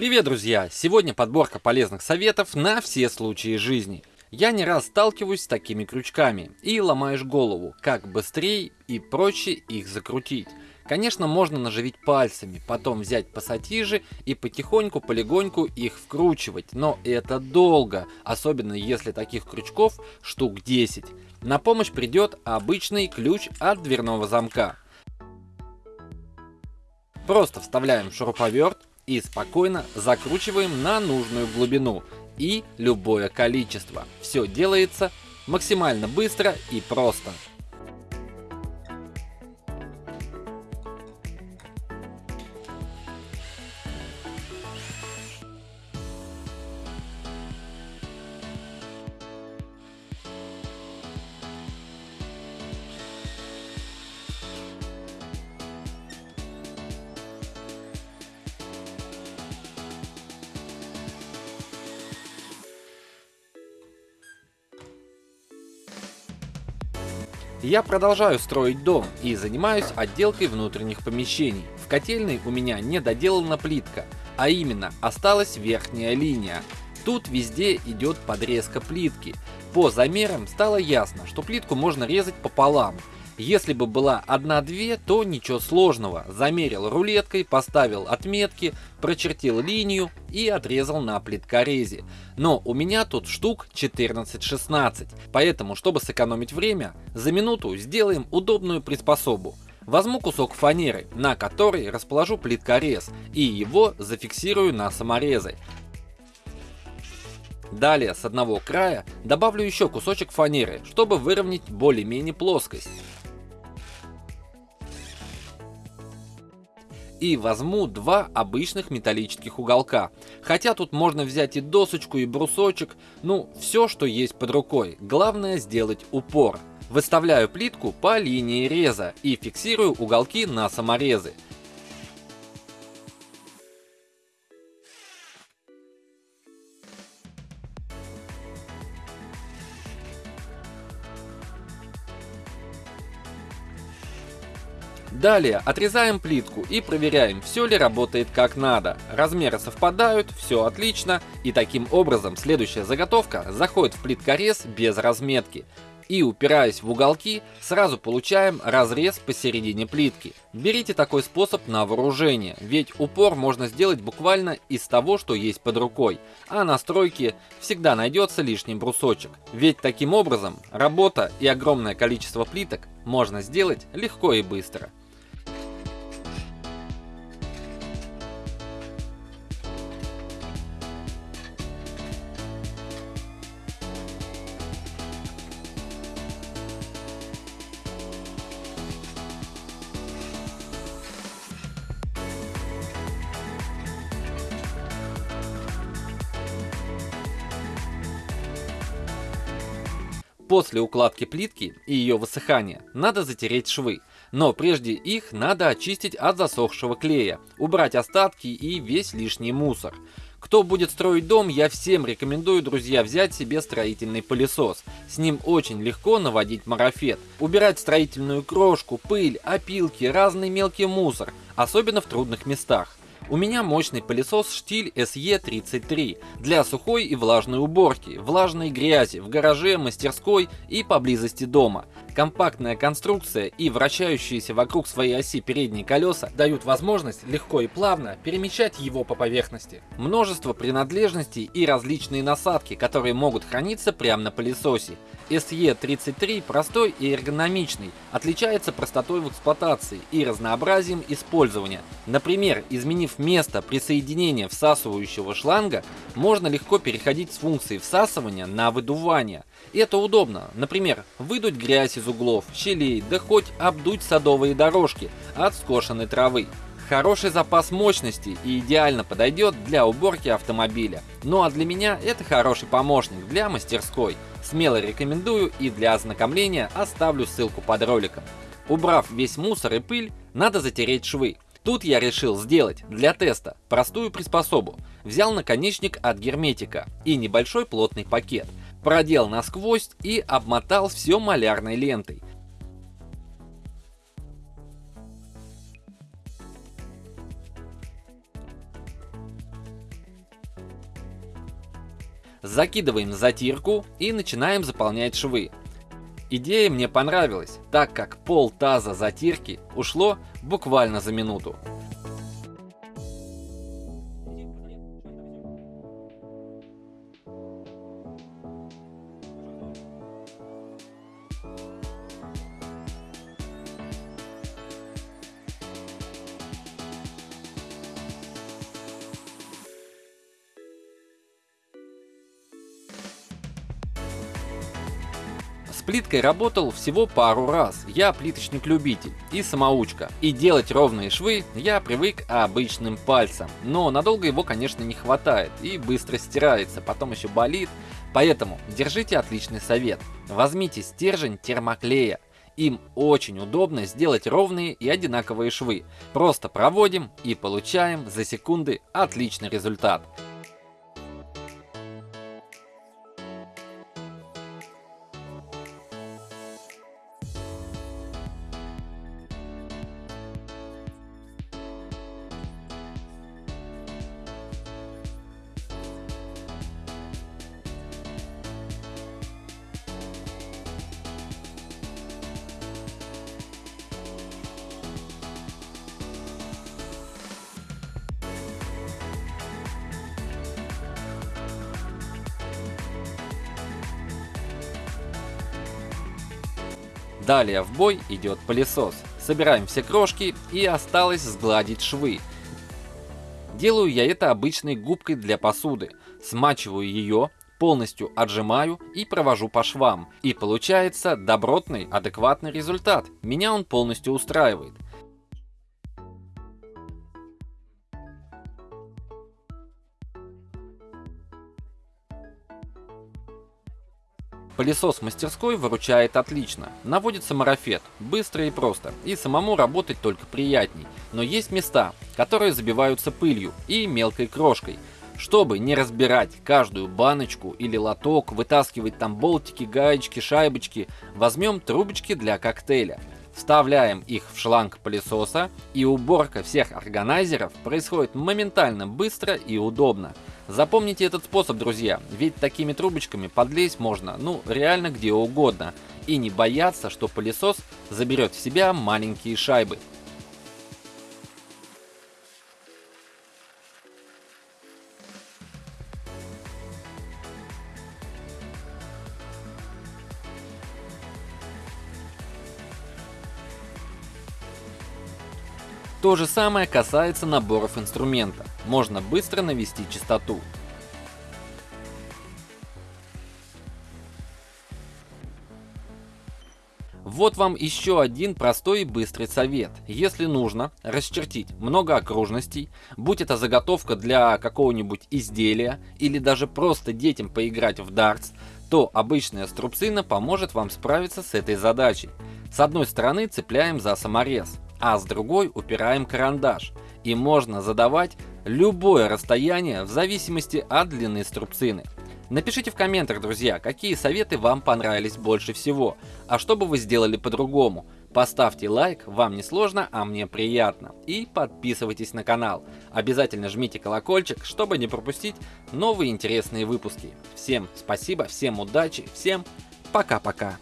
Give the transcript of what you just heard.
Привет, друзья! Сегодня подборка полезных советов на все случаи жизни. Я не раз сталкиваюсь с такими крючками и ломаешь голову, как быстрее и проще их закрутить. Конечно, можно наживить пальцами, потом взять пассатижи и потихоньку, полегоньку их вкручивать, но это долго, особенно если таких крючков штук 10. На помощь придет обычный ключ от дверного замка. Просто вставляем шуруповерт и спокойно закручиваем на нужную глубину и любое количество. Все делается максимально быстро и просто. Я продолжаю строить дом и занимаюсь отделкой внутренних помещений. В котельной у меня не доделана плитка, а именно осталась верхняя линия. Тут везде идет подрезка плитки. По замерам стало ясно, что плитку можно резать пополам. Если бы была одна-две, то ничего сложного. Замерил рулеткой, поставил отметки, прочертил линию и отрезал на плиткорезе. Но у меня тут штук 14-16, поэтому, чтобы сэкономить время, за минуту сделаем удобную приспособу. Возьму кусок фанеры, на который расположу плиткорез и его зафиксирую на саморезы. Далее с одного края добавлю еще кусочек фанеры, чтобы выровнять более-менее плоскость. И возьму два обычных металлических уголка. Хотя тут можно взять и досочку, и брусочек, ну, все, что есть под рукой. Главное сделать упор. Выставляю плитку по линии реза и фиксирую уголки на саморезы. Далее отрезаем плитку и проверяем, все ли работает как надо. Размеры совпадают, все отлично. И таким образом следующая заготовка заходит в плиткорез без разметки. И упираясь в уголки, сразу получаем разрез посередине плитки. Берите такой способ на вооружение, ведь упор можно сделать буквально из того, что есть под рукой, а на стройке всегда найдется лишний брусочек. Ведь таким образом работа и огромное количество плиток можно сделать легко и быстро. После укладки плитки и ее высыхания надо затереть швы, но прежде их надо очистить от засохшего клея, убрать остатки и весь лишний мусор. Кто будет строить дом, я всем рекомендую, друзья, взять себе строительный пылесос. С ним очень легко наводить марафет. Убирать строительную крошку, пыль, опилки, разный мелкий мусор, особенно в трудных местах. У меня мощный пылесос штиль SE33 для сухой и влажной уборки, влажной грязи в гараже, мастерской и поблизости дома. Компактная конструкция и вращающиеся вокруг своей оси передние колеса дают возможность легко и плавно перемещать его по поверхности. Множество принадлежностей и различные насадки, которые могут храниться прямо на пылесосе. SE33 простой и эргономичный, отличается простотой в эксплуатации и разнообразием использования. Например, изменив место присоединения всасывающего шланга, можно легко переходить с функции всасывания на выдувание. Это удобно. Например, выдуть грязь из углов, щелей, да хоть обдуть садовые дорожки от скошенной травы. Хороший запас мощности и идеально подойдет для уборки автомобиля. Ну а для меня это хороший помощник для мастерской. Смело рекомендую и для ознакомления оставлю ссылку под роликом. Убрав весь мусор и пыль, надо затереть швы. Тут я решил сделать для теста простую приспособу. Взял наконечник от герметика и небольшой плотный пакет продел насквозь и обмотал все малярной лентой. Закидываем затирку и начинаем заполнять швы. Идея мне понравилась, так как пол таза затирки ушло буквально за минуту. Плиткой работал всего пару раз, я плиточник-любитель и самоучка. И делать ровные швы я привык обычным пальцем, но надолго его конечно не хватает и быстро стирается, потом еще болит. Поэтому держите отличный совет. Возьмите стержень термоклея. Им очень удобно сделать ровные и одинаковые швы. Просто проводим и получаем за секунды отличный результат. Далее в бой идет пылесос. Собираем все крошки и осталось сгладить швы. Делаю я это обычной губкой для посуды. Смачиваю ее, полностью отжимаю и провожу по швам. И получается добротный, адекватный результат. Меня он полностью устраивает. Пылесос мастерской выручает отлично. Наводится марафет, быстро и просто, и самому работать только приятней. Но есть места, которые забиваются пылью и мелкой крошкой. Чтобы не разбирать каждую баночку или лоток, вытаскивать там болтики, гаечки, шайбочки, возьмем трубочки для коктейля. Вставляем их в шланг пылесоса и уборка всех органайзеров происходит моментально быстро и удобно. Запомните этот способ, друзья, ведь такими трубочками подлезть можно, ну, реально где угодно. И не бояться, что пылесос заберет в себя маленькие шайбы. То же самое касается наборов инструмента. Можно быстро навести чистоту. Вот вам еще один простой и быстрый совет. Если нужно расчертить много окружностей, будь это заготовка для какого-нибудь изделия или даже просто детям поиграть в дартс, то обычная струбцина поможет вам справиться с этой задачей. С одной стороны цепляем за саморез, а с другой упираем карандаш. И можно задавать любое расстояние в зависимости от длины струбцины. Напишите в комментах, друзья, какие советы вам понравились больше всего, а что бы вы сделали по-другому. Поставьте лайк, вам не сложно, а мне приятно. И подписывайтесь на канал. Обязательно жмите колокольчик, чтобы не пропустить новые интересные выпуски. Всем спасибо, всем удачи, всем пока-пока.